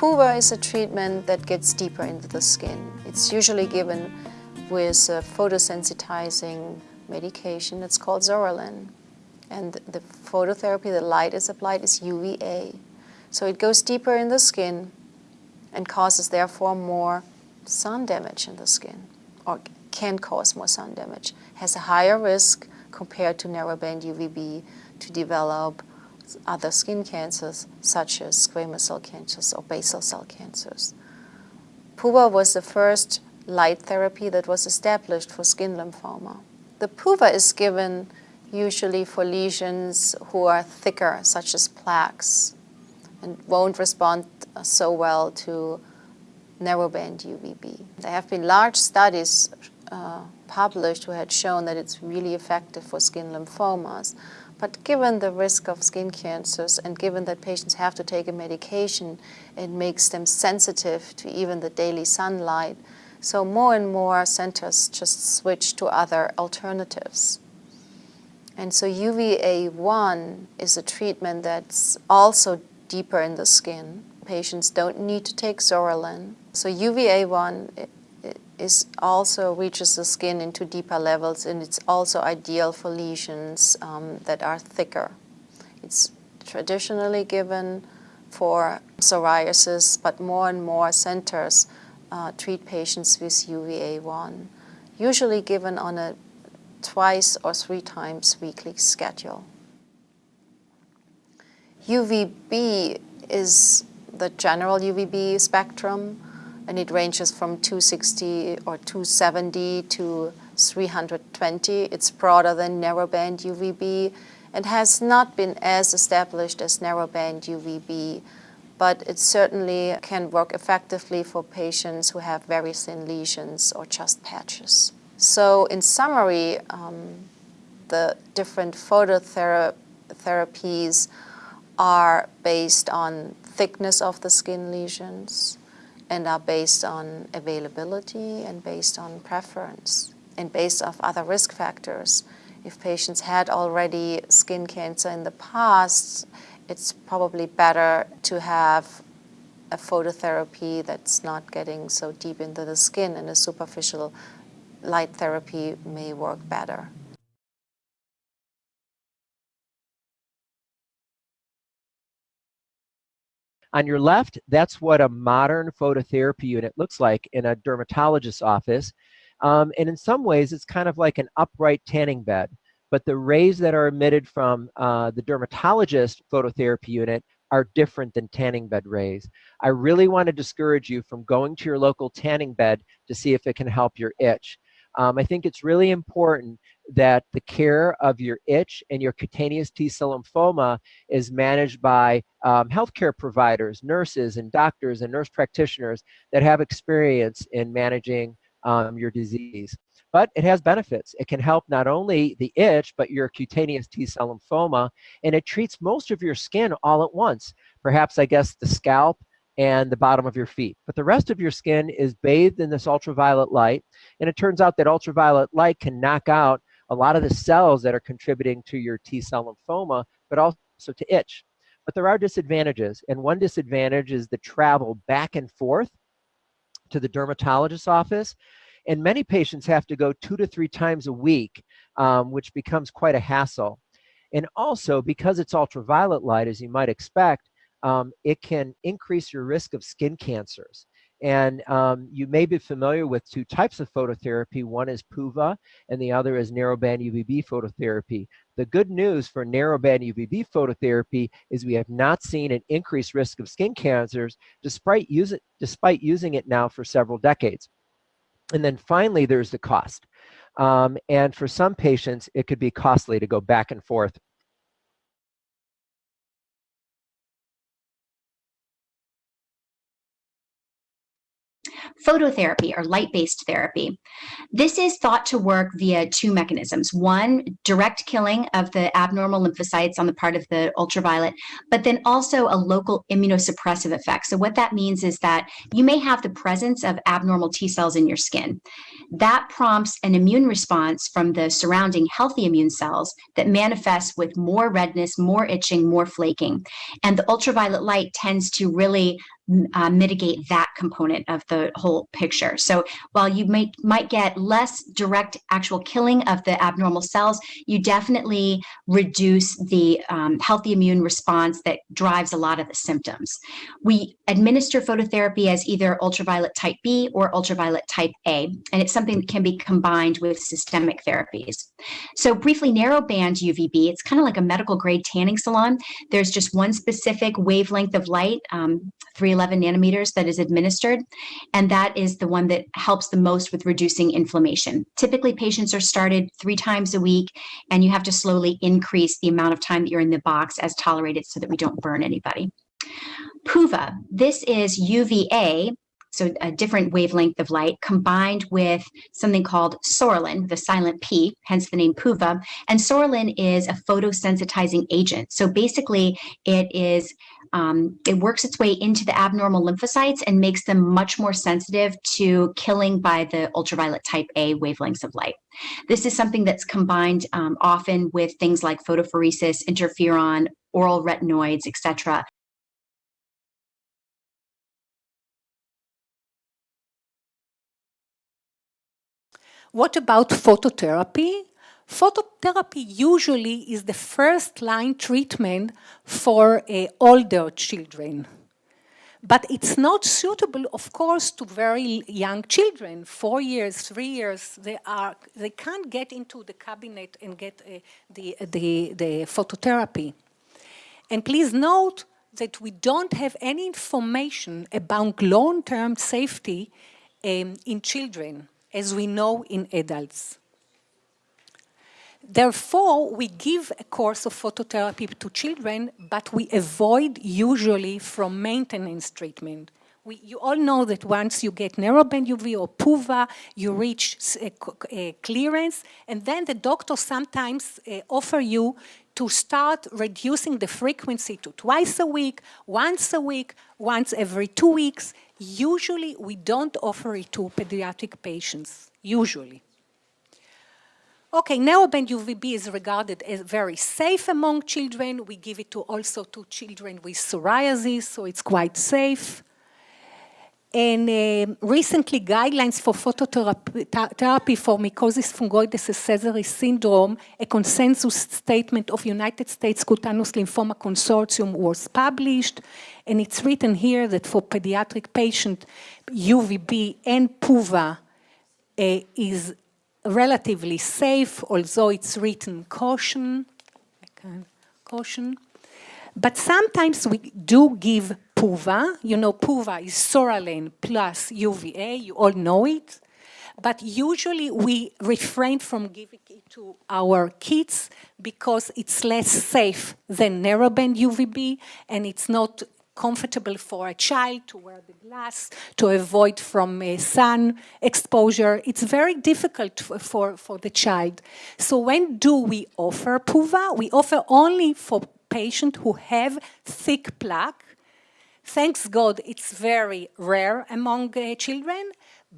PUVA is a treatment that gets deeper into the skin. It's usually given with a photosensitizing medication. It's called psoralen. And the phototherapy, the light is applied, is UVA. So it goes deeper in the skin and causes therefore more sun damage in the skin, or can cause more sun damage. Has a higher risk compared to narrowband UVB to develop other skin cancers such as squamous cell cancers or basal cell cancers. PUVA was the first light therapy that was established for skin lymphoma. The PUVA is given usually for lesions who are thicker, such as plaques, and won't respond so well to narrowband UVB. There have been large studies uh, published who had shown that it's really effective for skin lymphomas. But given the risk of skin cancers and given that patients have to take a medication, it makes them sensitive to even the daily sunlight. So more and more centers just switch to other alternatives. And so UVA1 is a treatment that's also deeper in the skin. Patients don't need to take psoralen. So UVA1 is also reaches the skin into deeper levels and it's also ideal for lesions um, that are thicker. It's traditionally given for psoriasis, but more and more centers uh, treat patients with UVA1, usually given on a twice or three times weekly schedule. UVB is the general UVB spectrum and it ranges from 260 or 270 to 320. It's broader than narrowband UVB and has not been as established as narrowband UVB, but it certainly can work effectively for patients who have very thin lesions or just patches. So in summary, um, the different phototherapies are based on thickness of the skin lesions, and are based on availability and based on preference and based off other risk factors. If patients had already skin cancer in the past, it's probably better to have a phototherapy that's not getting so deep into the skin and a superficial light therapy may work better. On your left, that's what a modern phototherapy unit looks like in a dermatologist's office. Um, and in some ways, it's kind of like an upright tanning bed. But the rays that are emitted from uh, the dermatologist phototherapy unit are different than tanning bed rays. I really want to discourage you from going to your local tanning bed to see if it can help your itch. Um, I think it's really important that the care of your itch and your cutaneous T-cell lymphoma is managed by um, healthcare providers, nurses and doctors and nurse practitioners that have experience in managing um, your disease. But it has benefits. It can help not only the itch, but your cutaneous T-cell lymphoma, and it treats most of your skin all at once. Perhaps, I guess, the scalp and the bottom of your feet. But the rest of your skin is bathed in this ultraviolet light, and it turns out that ultraviolet light can knock out a lot of the cells that are contributing to your T cell lymphoma, but also to itch. But there are disadvantages, and one disadvantage is the travel back and forth to the dermatologist's office. And many patients have to go two to three times a week, um, which becomes quite a hassle. And also, because it's ultraviolet light, as you might expect, um, it can increase your risk of skin cancers. And um, you may be familiar with two types of phototherapy. One is PUVA and the other is narrowband UVB phototherapy. The good news for narrowband UVB phototherapy is we have not seen an increased risk of skin cancers despite, use it, despite using it now for several decades. And then finally, there's the cost. Um, and for some patients, it could be costly to go back and forth phototherapy or light-based therapy. This is thought to work via two mechanisms. One, direct killing of the abnormal lymphocytes on the part of the ultraviolet, but then also a local immunosuppressive effect. So what that means is that you may have the presence of abnormal T cells in your skin. That prompts an immune response from the surrounding healthy immune cells that manifests with more redness, more itching, more flaking. And the ultraviolet light tends to really uh, mitigate that component of the whole picture. So while you may, might get less direct actual killing of the abnormal cells, you definitely reduce the um, healthy immune response that drives a lot of the symptoms. We administer phototherapy as either ultraviolet type B or ultraviolet type A, and it's something that can be combined with systemic therapies. So briefly, narrowband UVB, it's kind of like a medical grade tanning salon. There's just one specific wavelength of light, um, 311 nanometers that is administered, and that is the one that helps the most with reducing inflammation. Typically, patients are started three times a week, and you have to slowly increase the amount of time that you're in the box as tolerated so that we don't burn anybody. PUVA, this is UVA, so a different wavelength of light, combined with something called psoralen, the silent P, hence the name PUVA. And psoralen is a photosensitizing agent. So basically, it is um, it works its way into the abnormal lymphocytes and makes them much more sensitive to killing by the ultraviolet type A wavelengths of light. This is something that's combined um, often with things like photopheresis, interferon, oral retinoids, etc. What about phototherapy? Phototherapy usually is the first line treatment for uh, older children. But it's not suitable, of course, to very young children, four years, three years. They, are, they can't get into the cabinet and get uh, the, the, the phototherapy. And please note that we don't have any information about long-term safety um, in children, as we know in adults. Therefore, we give a course of phototherapy to children, but we avoid usually from maintenance treatment. We, you all know that once you get narrowband UV or PUVA, you reach a clearance, and then the doctor sometimes uh, offer you to start reducing the frequency to twice a week, once a week, once every two weeks. Usually, we don't offer it to pediatric patients, usually. Okay, narrowband UVB is regarded as very safe among children. We give it to also to children with psoriasis, so it's quite safe. And uh, recently, guidelines for phototherapy for mycosis fungoides Sézary syndrome, a consensus statement of United States Cutaneous Lymphoma Consortium was published. And it's written here that for pediatric patient, UVB and PUVA uh, is relatively safe, although it's written caution, caution. But sometimes we do give PUVA. You know, PUVA is psoralen plus UVA. You all know it. But usually we refrain from giving it to our kids because it's less safe than narrowband UVB and it's not comfortable for a child to wear the glass, to avoid from sun exposure. It's very difficult for, for the child. So when do we offer PUVA? We offer only for patients who have thick plaque. Thanks God, it's very rare among uh, children,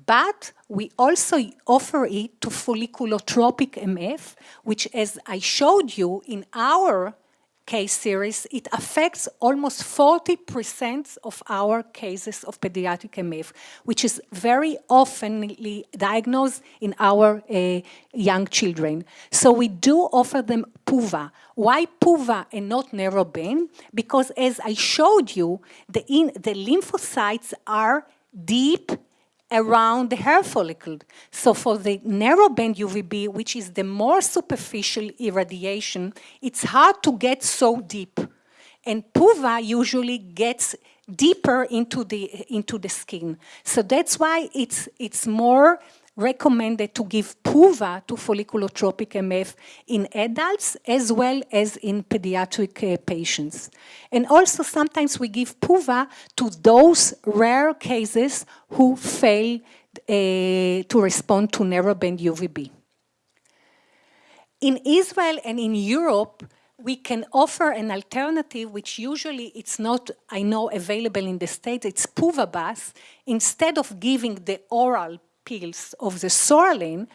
but we also offer it to folliculotropic MF, which as I showed you in our case series, it affects almost 40% of our cases of pediatric MF, which is very often diagnosed in our uh, young children. So we do offer them PUVA. Why PUVA and not narrowband? Because as I showed you, the, in, the lymphocytes are deep around the hair follicle. So for the narrowband UVB, which is the more superficial irradiation, it's hard to get so deep. And PUVA usually gets deeper into the, into the skin. So that's why it's, it's more recommended to give PUVA to folliculotropic MF in adults as well as in pediatric uh, patients. And also sometimes we give PUVA to those rare cases who fail uh, to respond to narrowband UVB. In Israel and in Europe, we can offer an alternative, which usually it's not, I know, available in the States, it's PUVA bath. Instead of giving the oral pills of the psoralen,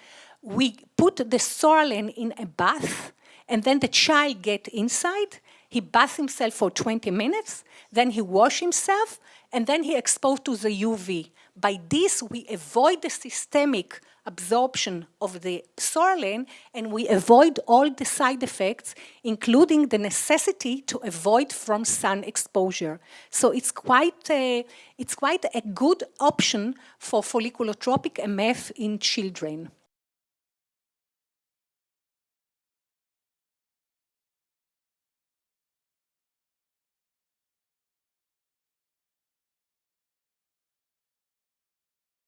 we put the psoralen in a bath, and then the child get inside, he baths himself for 20 minutes, then he wash himself, and then he exposed to the UV. By this, we avoid the systemic absorption of the psoralen, and we avoid all the side effects, including the necessity to avoid from sun exposure. So it's quite a, it's quite a good option for folliculotropic MF in children.